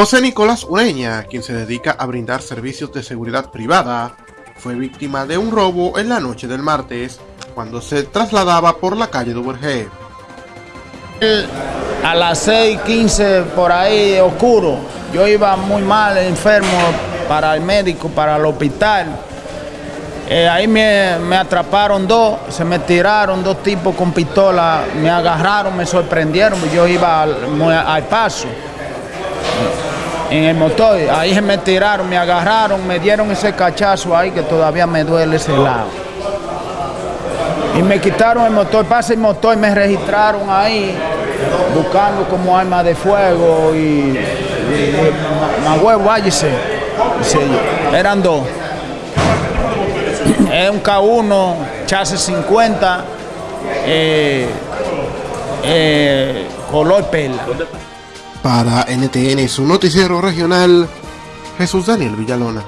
José Nicolás Ureña, quien se dedica a brindar servicios de seguridad privada, fue víctima de un robo en la noche del martes, cuando se trasladaba por la calle Duvergé. A las 6.15 por ahí, oscuro, yo iba muy mal, enfermo, para el médico, para el hospital. Eh, ahí me, atraparon dos, se me tiraron dos tipos con pistola, me agarraron, me sorprendieron, yo iba al paso en el motor. Ahí se me tiraron, me agarraron, me dieron ese cachazo ahí que todavía me duele ese lado. Y me quitaron el motor, pasa el motor, me registraron ahí buscando como arma de fuego y, más huevo, váyase. Eran dos. Es un K1, chasis 50, eh, eh, color perla. Para NTN, su noticiero regional, Jesús Daniel Villalona.